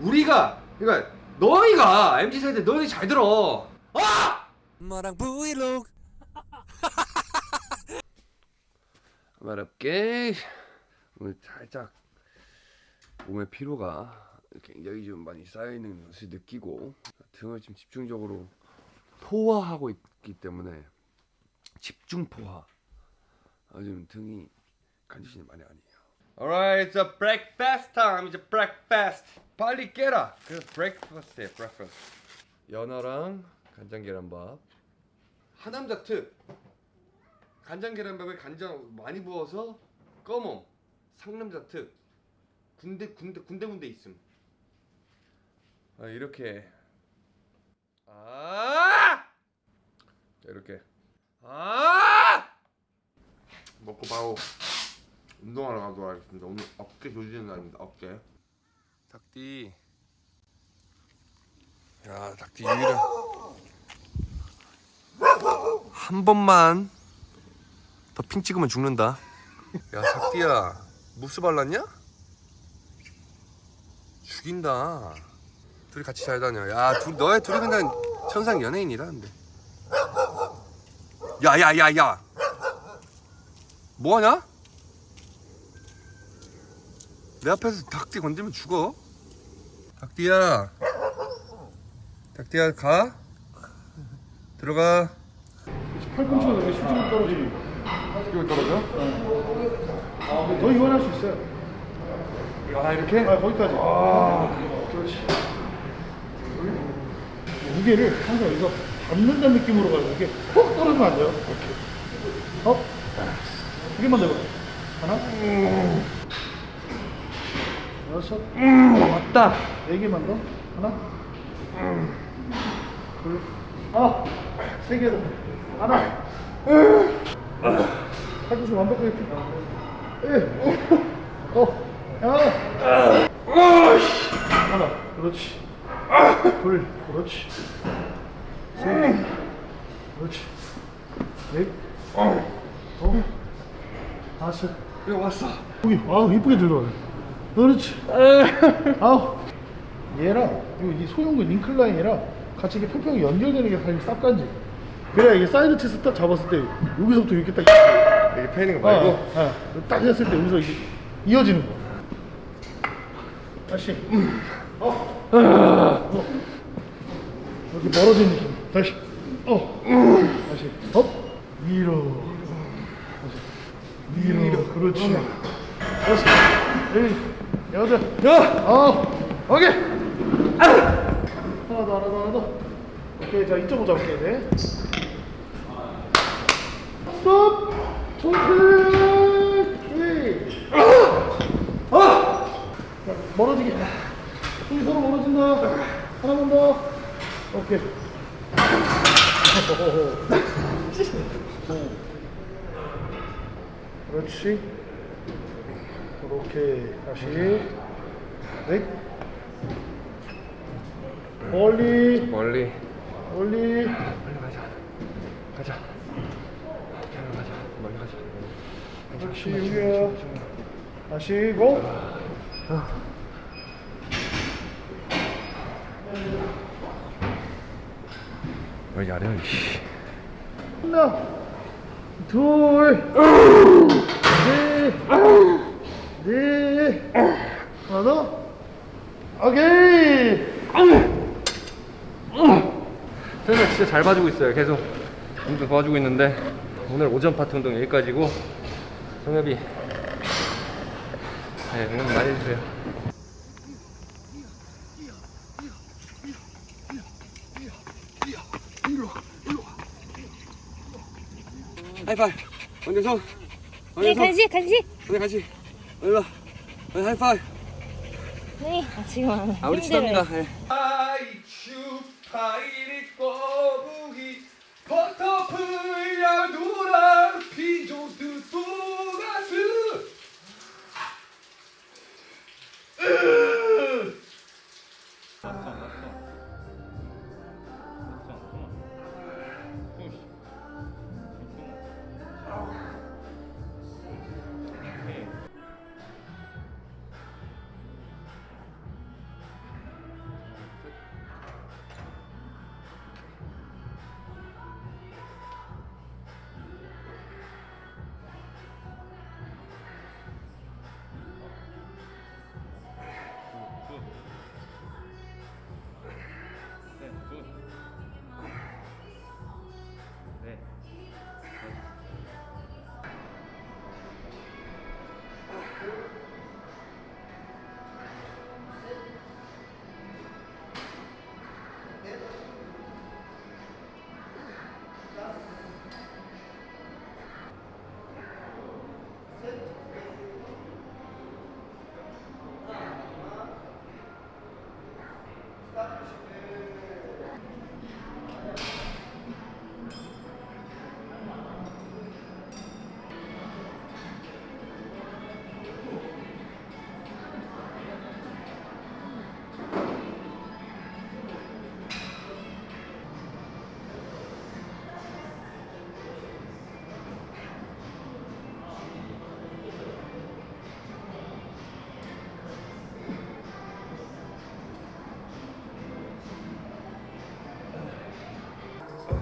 우리가 그러니까 너희가 MZ 세대 너희 잘 들어. 아! 엄마랑 브이로그 말없게 오늘 살짝 몸의 피로가 굉장히 좀 많이 쌓여 있는 것을 느끼고 등을 지금 집중적으로 포화하고 있기 때문에 집중 포화. 요즘 등이 컨디션이 많이 아니에요. Alright, it's a breakfast time. It's a breakfast. 빨리 깨라. 그래서 breakfast에 breakfast. 연어랑 간장 계란밥. 하남자 특. 간장 계란밥에 간장 많이 부어서 꺼먹. 상남자 특. 군대 군대 군대 군대 있음. 아 이렇게. 아! 자, 이렇게. 아! 먹고 바로 운동하러 가도록 하겠습니다. 오늘 어깨 조지는 날입니다. 어깨. 닭띠. 야, 닭띠 유일한. 한 번만 더 핑 찍으면 죽는다. 야, 닭띠야. 무스 발랐냐? 죽인다. 둘이 같이 잘 다녀. 야, 둘 너의 둘이 그냥 천상 연예인이라는데. 야, 야, 야, 야. 뭐 하냐? 내 앞에서 닭띠 건드리면 죽어. 닭띠야. 닭띠야 가. 들어가. 팔꿈치가 너무 수직으로 떨어지고 이거 떨어져? 더 이완할 수 있어요 아 이렇게? 아 거기까지 그렇지 무게를 항상 여기서 받는다는 느낌으로 가요 이게 훅 떨어지면 안 돼요 이렇게 업더 해봐 하나 여섯 맞다. 네 개만 더. 하나. 둘아세 개 더. 하나. 팔꿈치 완벽하게 펴. 예. 어 야. 하나 그렇지. 둘 그렇지. 셋 그렇지. 넷. 어, 다섯. 이거 왔어. 여기 아우 이쁘게 들어가네 그렇지. 아우. 얘랑 이 소형근 인클라인이랑 같이 이렇게 평평히 연결되는 게 사실 쌉간지. 그래야 이게 side chest 딱 잡았을 때 여기서부터 이렇게 딱 이게 패는 거 어, 말고. 어, 딱 했을 때 여기서 이게 이어지는 거. 다시. 어. 어. 이렇게 멀어진 느낌. 다시. 어. 다시. up. 위로 다시. 위로 그렇지. 다섯 일 여덟 야! 어 오케이. 하나 더 하나 더 하나 더. 오케이 자 이쪽으로 잡을게 네. 스톱! 오케이 아! 자, 멀어지게. 손이 서로 멀어진다. 하나만 더. 오케이. 그렇지 그렇게 다시 넷 멀리 멀리. 멀리 멀리 가자. 가자. 멀리 가자. 멀리 가자. 그렇지 여기야 다시 고왜 야래 이씨. 하나 둘셋 넷 하나 더. 오케이. 선생님 진짜 잘 봐주고 있어요. 계속 운동 도와주고 있는데 오늘 오전 파트 운동 여기까지고 성엽이 네, 응원 많이 해주세요. 하이파이 원정성 네, 간식, 간식. 오늘 같이 와 오늘 하이파이 네, 아, 지금 아 우리. 친합니다 예.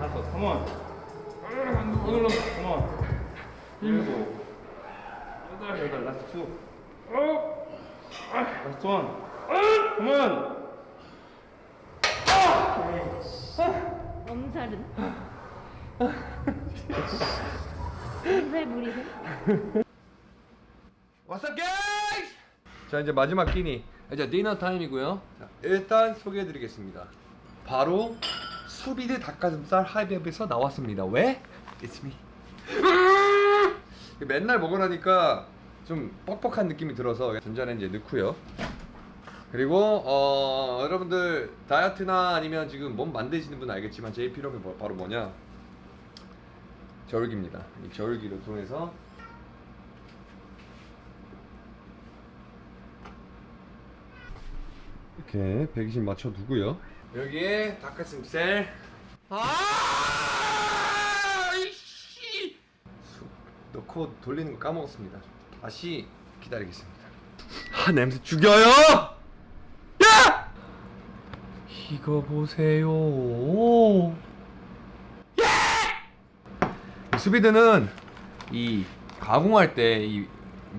다섯, come on. 오늘로 come on. 일곱, 여덟, 여덟, last two. last one. come on. 엄살은. 엄살 부리고. What's up, guys? 자 이제 마지막 끼니 이제 dinner time이고요. 자, 일단 소개해드리겠습니다. 바로 수비드 닭가슴살 하이베브에서 나왔습니다. 왜? It's me. 맨날 먹으라니까 좀 뻑뻑한 느낌이 들어서 전자레인지에 넣고요. 그리고 어, 여러분들 다이어트나 아니면 지금 몸 만드시는 분 알겠지만 제일 필요한 게 뭐- 바로 뭐냐? 저울기입니다. 이 저울기를 통해서 이렇게 120 맞춰 두고요. 여기에 닭가슴살. 아! 이씨! 수- 넣고 돌리는 거 까먹었습니다. 다시 기다리겠습니다. 아 냄새 죽여요! 야! 이거 보세요. 이 수비드는 이 가공할 때 이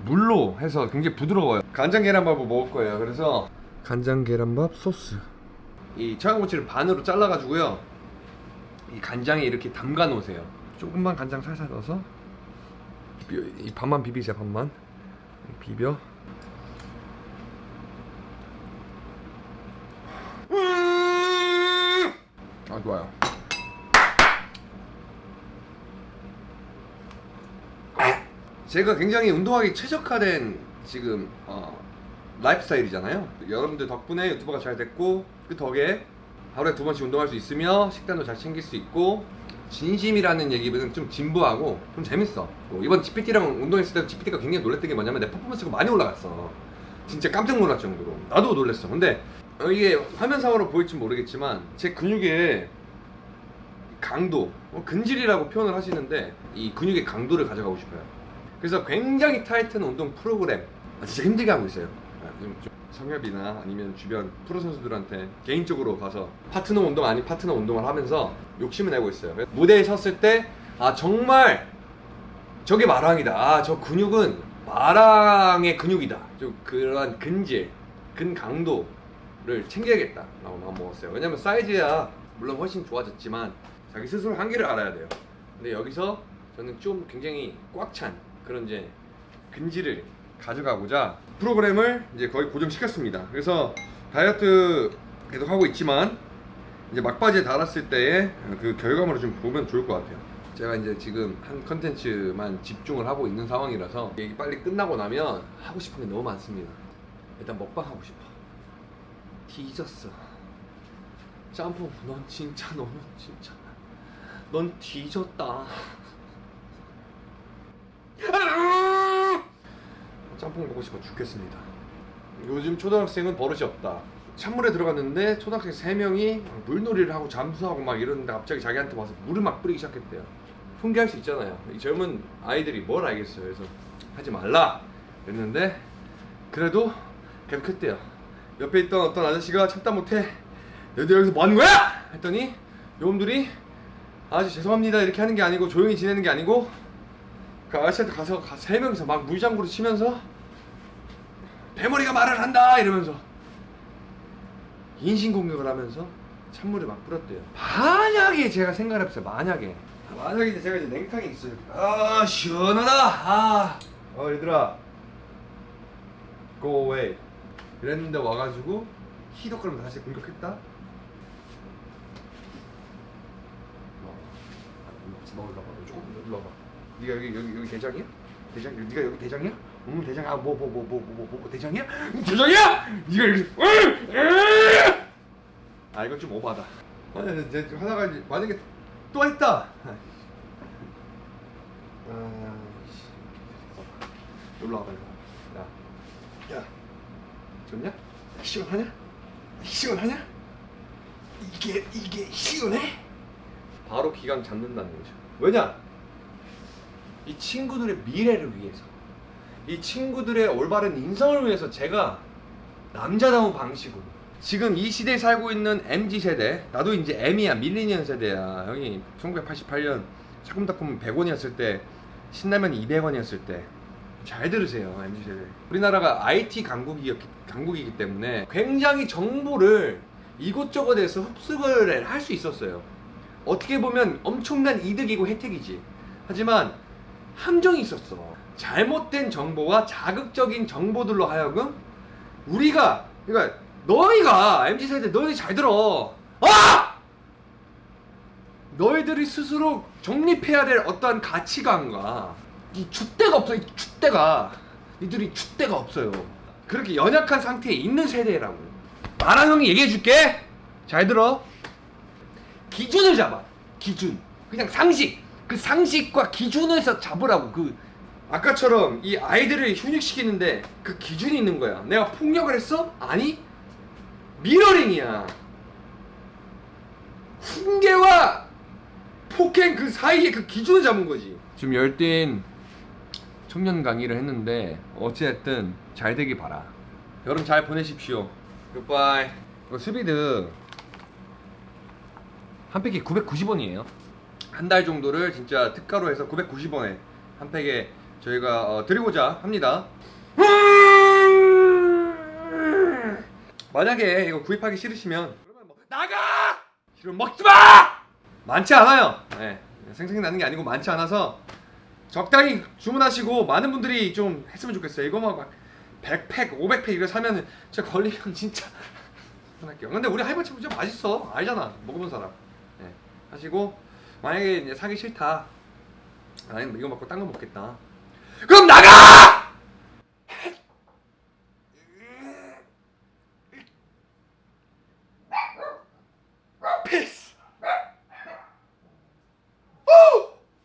물로 해서 굉장히 부드러워요. 간장 계란밥을 먹을 거예요. 그래서 간장 계란밥 소스. 이 청양고추를 반으로 잘라가지고요. 이 간장에 이렇게 담가 놓으세요. 조금만 간장 살살 넣어서 비- 이 반만 비비세요. 반만 비벼. 음! 아 좋아요. 제가 굉장히 운동하기 최적화된 지금 어, 라이프 스타일이잖아요. 여러분들 덕분에 유튜버가 잘 됐고 그 덕에 하루에 두 번씩 운동할 수 있으며 식단도 잘 챙길 수 있고 진심이라는 얘기는 좀 진부하고 좀 재밌어. 뭐 이번 GPT랑 운동했을 때 GPT가 굉장히 놀랬던 게 뭐냐면 내 퍼포먼스가 많이 올라갔어. 진짜 깜짝 놀랄 정도로. 나도 놀랬어. 근데 어, 이게 화면상으로 보일지 모르겠지만 제 근육의 강도, 뭐 근질이라고 표현을 하시는데 이 근육의 강도를 가져가고 싶어요. 그래서 굉장히 타이트한 운동 프로그램 아, 진짜 힘들게 하고 있어요. 아, 성협이나 아니면 주변 프로 선수들한테 개인적으로 가서 파트너 운동 아닌 파트너 운동을 하면서 욕심을 내고 있어요. 무대에 섰을 때 아 정말 저게 마랑이다. 아 저 근육은 마랑의 근육이다. 좀 그런 근질, 근 강도를 챙겨야겠다 라고 마음 먹었어요. 왜냐면 사이즈야 물론 훨씬 좋아졌지만 자기 스스로 한계를 알아야 돼요. 근데 여기서 저는 좀 굉장히 꽉 찬 그런 이제 근질을 가져가고자 프로그램을 이제 거의 고정시켰습니다. 그래서 다이어트 계속 하고 있지만 이제 막바지에 달았을 때의 그 결과물을 좀 보면 좋을 것 같아요. 제가 이제 지금 한 컨텐츠만 집중을 하고 있는 상황이라서 이게 빨리 끝나고 나면 하고 싶은 게 너무 많습니다. 일단 먹방 하고 싶어. 뒤졌어. 짬뽕, 넌 진짜 너는 진짜 넌 뒤졌다. 짬뽕 먹고 싶어 죽겠습니다. 요즘 초등학생은 버릇이 없다. 찬물에 들어갔는데 초등학생 3명이 물놀이를 하고 잠수하고 막 이러는데 갑자기 자기한테 와서 물을 막 뿌리기 시작했대요. 훈계할 수 있잖아요. 이 젊은 아이들이 뭘 알겠어요. 그래서 하지 말라 그랬는데 그래도 계속 했대요. 옆에 있던 어떤 아저씨가 참다 못해 너희들 여기서 뭐 하는 거야? 했더니 요놈들이 아저씨 죄송합니다 이렇게 하는 게 아니고 조용히 지내는 게 아니고 그 아저씨한테 가서 가- 세 명이서 막 물장구를 치면서 대머리가 말을 한다 이러면서 인신공격을 하면서 찬물을 막 뿌렸대요. 만약에 제가 생각을 해봤어요. 만약에 만약에 이제 제가 이제 냉탕에 있어요. 아 시원하다. 아, 어 얘들아, go away. 이랬는데 와가지고 희덕거리면서 다시 공격했다. 어, 같이 먹을까 봐. 조금 와봐. 네가 여기 여기 여기 대장이야? 대장? 네가 여기 대장이야? 응 대장. 아뭐 뭐뭐 뭐 뭐 뭐 뭐 대장이야? 응, 대장이야? 네가 여기. 으! 으! 아 이건 좀 오바다. 아니 이제 좀 하다가 이제 만약에 또 했다. 아씨. 놀러 와봐 이거. 야, 야, 좋냐? 시원하냐? 시원하냐? 이게 이게 시원해? 바로 기강 잡는다는 거죠. 왜냐? 이 친구들의 미래를 위해서, 이 친구들의 올바른 인성을 위해서 제가 남자다운 방식으로 지금 이 시대에 살고 있는 MZ 세대 나도 이제 M이야 밀리니언 세대야. 형이 1988년 사금닷컴 100원이었을 때 신라면이 200원이었을 때 잘 들으세요 MZ 세대. 우리나라가 IT 강국이, 강국이기 때문에 굉장히 정보를 이곳저곳에서 흡수를 할 수 있었어요. 어떻게 보면 엄청난 이득이고 혜택이지. 하지만 함정이 있었어 잘못된 정보와 자극적인 정보들로 하여금 우리가 그러니까 너희가 MZ 세대 너희 잘 들어. 아 너희들이 스스로 정립해야 될 어떠한 가치관과 이 줏대가 없어 이 줏대가. 니들이 줏대가 없어요. 그렇게 연약한 상태에 있는 세대라고. 나랑 형이 얘기해 줄게. 잘 들어. 기준을 잡아. 기준. 그냥 상식. 그 상식과 기준에서 잡으라고. 그 아까처럼 이 아이들을 훈육시키는데 그 기준이 있는 거야. 내가 폭력을 했어? 아니. 미러링이야. 훈계와 폭행 그 사이에 그 기준을 잡은 거지. 지금 열띤 청년 강의를 했는데 어찌됐든 잘 되길 바라. 여름 잘 보내십시오. 굿바이 수비드 한 팩에 990원이에요. 한 달 정도를 진짜 특가로 해서 990원에 한 팩에 저희가 어, 드리고자 합니다. 만약에 이거 구입하기 싫으시면 뭐 나가! 싫으면 먹지 마! 많지 않아요. 네. 생생 나는 게 아니고 많지 않아서 적당히 주문하시고 많은 분들이 좀 했으면 좋겠어요. 이거 막 100팩, 500팩 이거 사면은 진짜 걸리면 진짜 할게요. 근데 우리 할머니 진짜 맛있어. 알잖아. 먹어본 사람. 네. 하시고 만약에 이제 사기 싫다. 아니 이거 먹고 딴 거 먹겠다 그럼 나가!